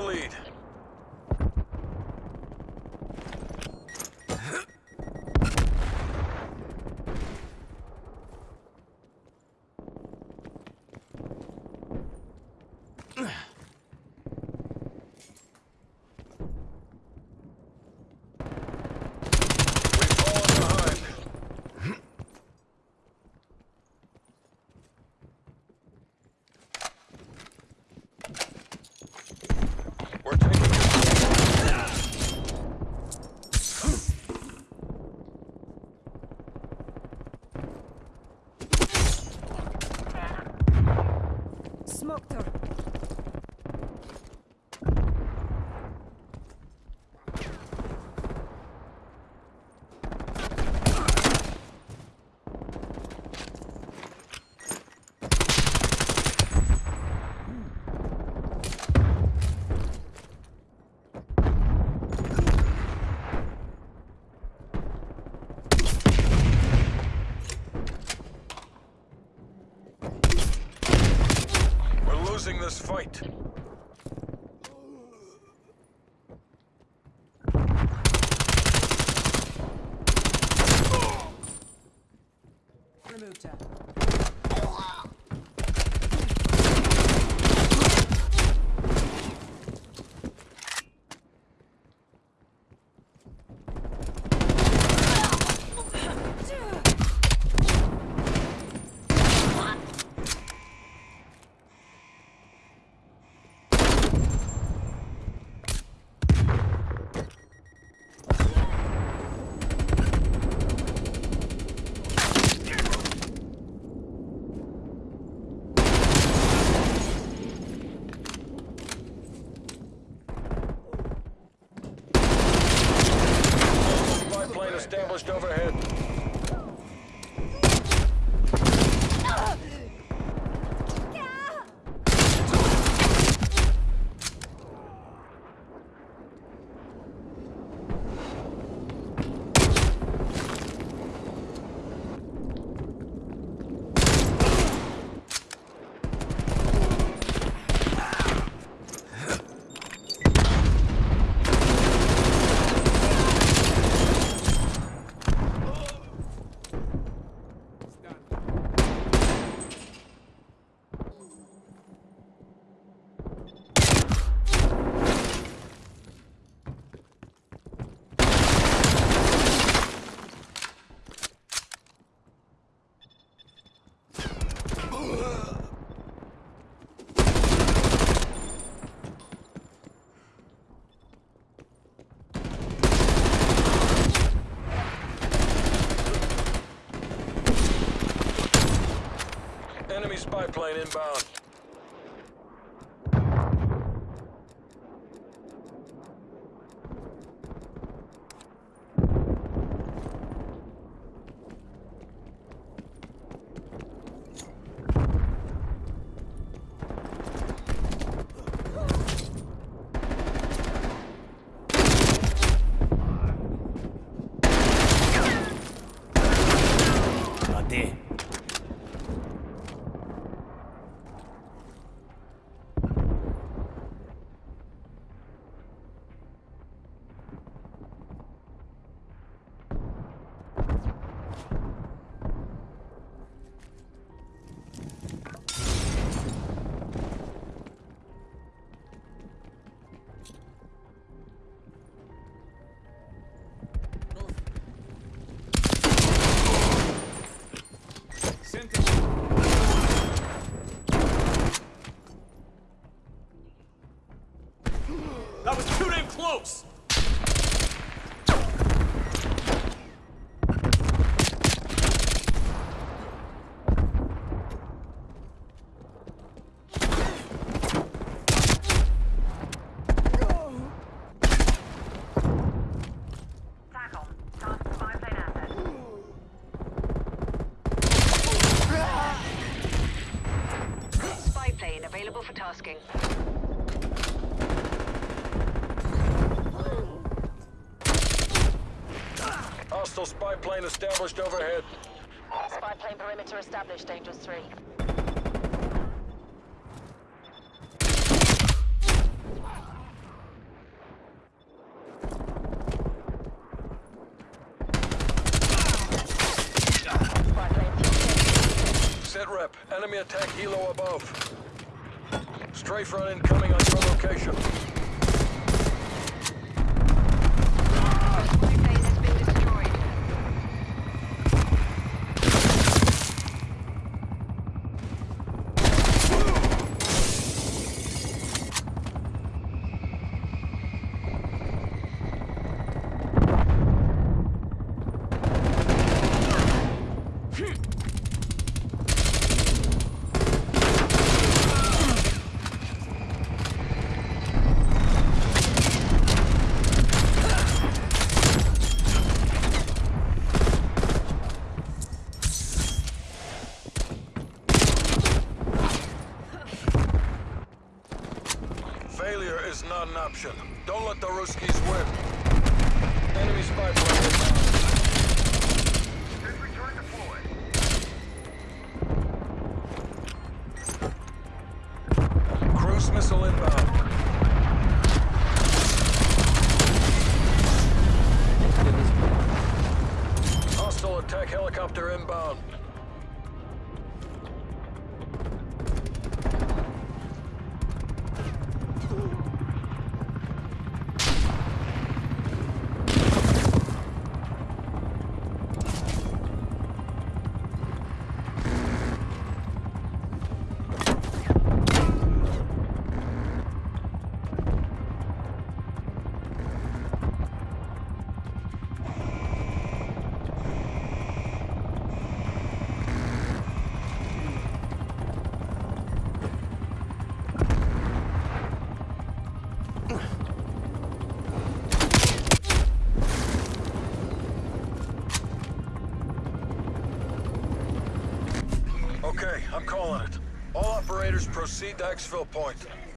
the lead. Smoked her. We're losing this fight. Removed. Spy plane established overhead. Enemy spy plane inbound. Cadê? Too damn close! Available for tasking. Hostile spy plane established overhead. Spy plane perimeter established, Dangerous 3. Sitrep. Enemy attack helo above. Strafe run incoming on your location. Option. Don't let the Ruskies win. Enemy spy plane inbound. Cruise missile inbound. Hostile attack helicopter inbound. Operators proceed to exfil point.